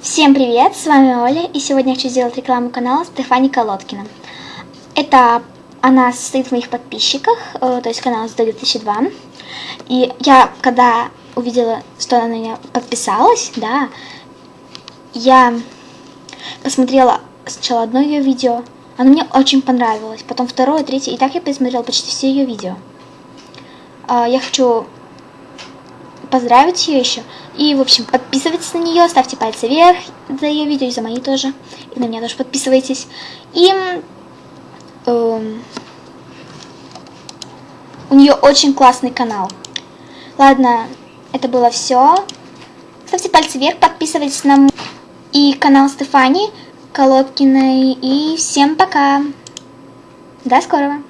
Всем привет, с вами Оля, и сегодня я хочу сделать рекламу канала Стефани Колодкина. Это она состоит в моих подписчиках, э, то есть канал с 2002. И я, когда увидела, что она на меня подписалась, да, я посмотрела сначала одно ее видео, оно мне очень понравилось, потом второе, третье, и так я посмотрела почти все ее видео. А, я хочу поздравить ее еще. И, в общем, подписывайтесь на нее, ставьте пальцы вверх за ее видео и за мои тоже. И на меня тоже подписывайтесь. И э, у нее очень классный канал. Ладно, это было все. Ставьте пальцы вверх, подписывайтесь на и канал Стефани Колодкиной. И всем пока. До скорого.